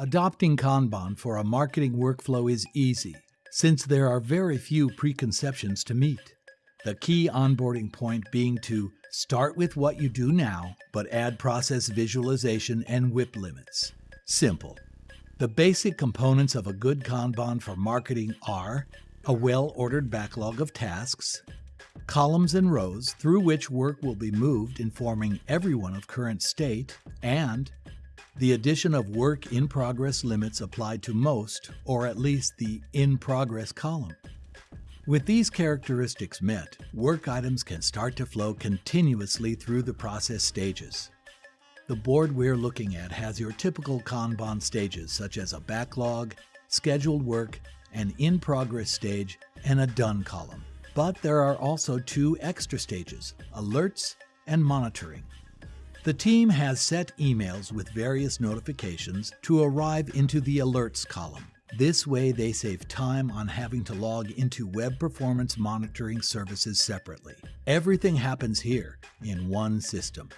Adopting Kanban for a marketing workflow is easy, since there are very few preconceptions to meet. The key onboarding point being to start with what you do now, but add process visualization and WIP limits. Simple. The basic components of a good Kanban for marketing are a well ordered backlog of tasks, columns and rows through which work will be moved informing everyone of current state, and the addition of work in progress limits applied to most, or at least the in progress column. With these characteristics met, work items can start to flow continuously through the process stages. The board we're looking at has your typical Kanban stages such as a backlog, scheduled work, an in progress stage, and a done column. But there are also two extra stages, alerts and monitoring. The team has set emails with various notifications to arrive into the alerts column. This way they save time on having to log into web performance monitoring services separately. Everything happens here in one system.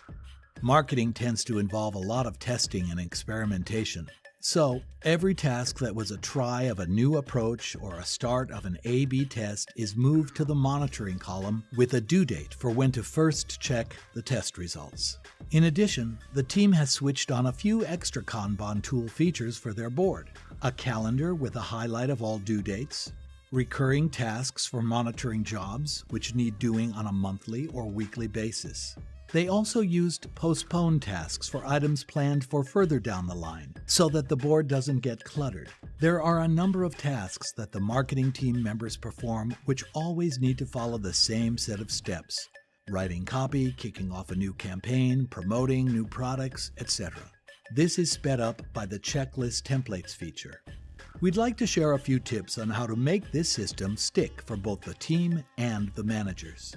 Marketing tends to involve a lot of testing and experimentation, so, every task that was a try of a new approach or a start of an A B test is moved to the monitoring column with a due date for when to first check the test results. In addition, the team has switched on a few extra Kanban tool features for their board a calendar with a highlight of all due dates, recurring tasks for monitoring jobs which need doing on a monthly or weekly basis, they also used postponed tasks for items planned for further down the line, so that the board doesn't get cluttered. There are a number of tasks that the marketing team members perform which always need to follow the same set of steps writing copy, kicking off a new campaign, promoting new products, etc. This is sped up by the Checklist Templates feature. We'd like to share a few tips on how to make this system stick for both the team and the managers.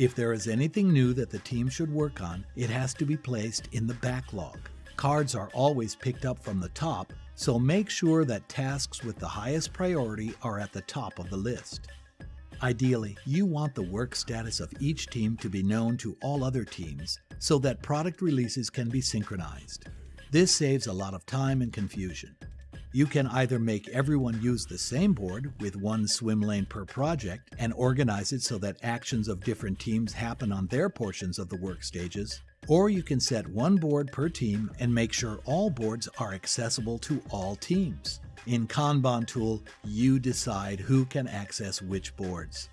If there is anything new that the team should work on, it has to be placed in the backlog. Cards are always picked up from the top, so make sure that tasks with the highest priority are at the top of the list. Ideally, you want the work status of each team to be known to all other teams so that product releases can be synchronized. This saves a lot of time and confusion. You can either make everyone use the same board with one swim lane per project and organize it so that actions of different teams happen on their portions of the work stages, or you can set one board per team and make sure all boards are accessible to all teams. In Kanban tool, you decide who can access which boards.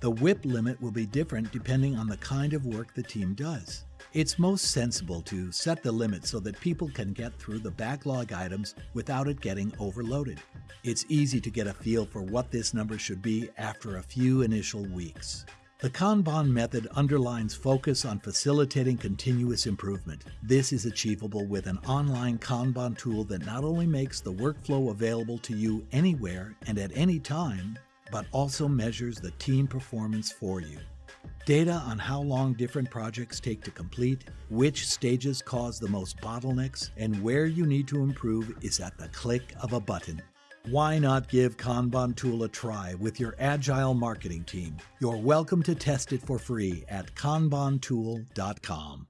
The WIP limit will be different depending on the kind of work the team does. It's most sensible to set the limit so that people can get through the backlog items without it getting overloaded. It's easy to get a feel for what this number should be after a few initial weeks. The Kanban method underlines focus on facilitating continuous improvement. This is achievable with an online Kanban tool that not only makes the workflow available to you anywhere and at any time, but also measures the team performance for you. Data on how long different projects take to complete, which stages cause the most bottlenecks, and where you need to improve is at the click of a button. Why not give Kanban Tool a try with your agile marketing team? You're welcome to test it for free at kanbantool.com.